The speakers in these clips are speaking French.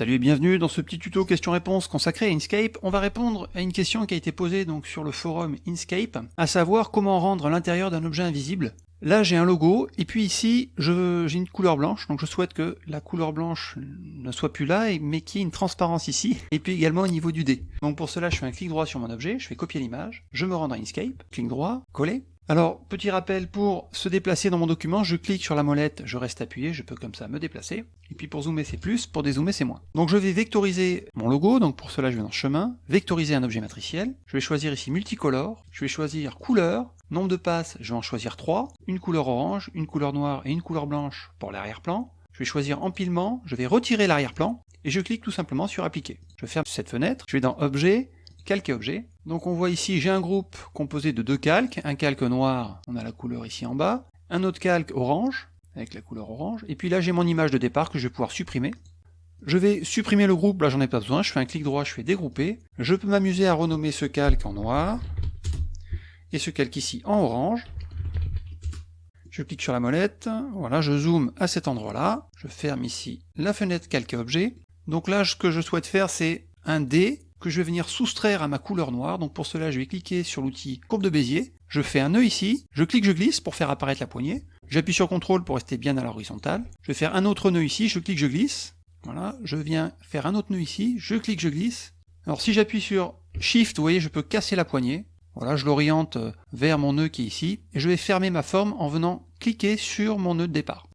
Salut et bienvenue dans ce petit tuto question-réponse consacré à Inkscape. On va répondre à une question qui a été posée donc sur le forum Inkscape, à savoir comment rendre l'intérieur d'un objet invisible. Là j'ai un logo, et puis ici j'ai une couleur blanche, donc je souhaite que la couleur blanche ne soit plus là, mais qu'il y ait une transparence ici, et puis également au niveau du dé. Donc pour cela je fais un clic droit sur mon objet, je fais copier l'image, je me rends dans Inkscape, clic droit, coller, alors, petit rappel, pour se déplacer dans mon document, je clique sur la molette, je reste appuyé, je peux comme ça me déplacer. Et puis pour zoomer c'est plus, pour dézoomer c'est moins. Donc je vais vectoriser mon logo, donc pour cela je vais dans chemin, vectoriser un objet matriciel, je vais choisir ici multicolore, je vais choisir couleur, nombre de passes, je vais en choisir 3, une couleur orange, une couleur noire et une couleur blanche pour l'arrière-plan. Je vais choisir empilement, je vais retirer l'arrière-plan, et je clique tout simplement sur appliquer. Je ferme cette fenêtre, je vais dans objet, calque et objet. Donc on voit ici, j'ai un groupe composé de deux calques, un calque noir, on a la couleur ici en bas, un autre calque orange, avec la couleur orange, et puis là j'ai mon image de départ que je vais pouvoir supprimer. Je vais supprimer le groupe, là j'en ai pas besoin, je fais un clic droit, je fais dégrouper. Je peux m'amuser à renommer ce calque en noir, et ce calque ici en orange. Je clique sur la molette, voilà, je zoome à cet endroit-là, je ferme ici la fenêtre calque objet. Donc là, ce que je souhaite faire, c'est un D que je vais venir soustraire à ma couleur noire. Donc pour cela, je vais cliquer sur l'outil courbe de Bézier. Je fais un nœud ici, je clique, je glisse pour faire apparaître la poignée. J'appuie sur CTRL pour rester bien à l'horizontale. Je vais faire un autre nœud ici, je clique, je glisse. Voilà, je viens faire un autre nœud ici, je clique, je glisse. Alors si j'appuie sur Shift, vous voyez, je peux casser la poignée. Voilà, je l'oriente euh, vers mon nœud qui est ici, et je vais fermer ma forme en venant cliquer sur mon nœud de départ.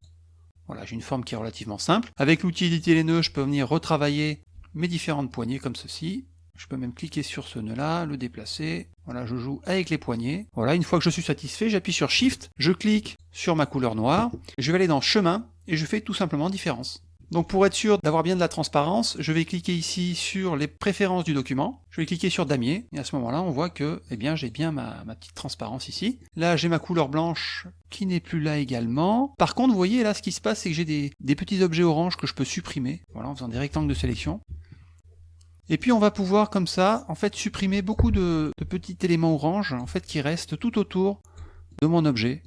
Voilà, j'ai une forme qui est relativement simple. Avec l'outil éditer les nœuds, je peux venir retravailler mes différentes poignées comme ceci. Je peux même cliquer sur ce nœud-là, le déplacer. Voilà, je joue avec les poignets. Voilà, une fois que je suis satisfait, j'appuie sur Shift, je clique sur ma couleur noire, je vais aller dans Chemin, et je fais tout simplement Différence. Donc pour être sûr d'avoir bien de la transparence, je vais cliquer ici sur les préférences du document, je vais cliquer sur damier, et à ce moment-là on voit que eh bien j'ai bien ma, petite transparence ici. Là j'ai ma couleur blanche qui n'est plus là également. Par contre vous voyez là ce qui se passe c'est que j'ai des, petits objets orange que je peux supprimer, voilà en faisant des rectangles de sélection. Et puis on va pouvoir comme ça, en fait, supprimer beaucoup de, petits éléments orange, en fait, qui restent tout autour de mon objet.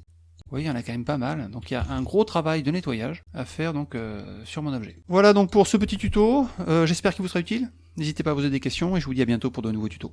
Vous voyez, il y en a quand même pas mal, donc il y a un gros travail de nettoyage à faire donc euh, sur mon objet. Voilà donc pour ce petit tuto, euh, j'espère qu'il vous sera utile. N'hésitez pas à poser des questions et je vous dis à bientôt pour de nouveaux tutos.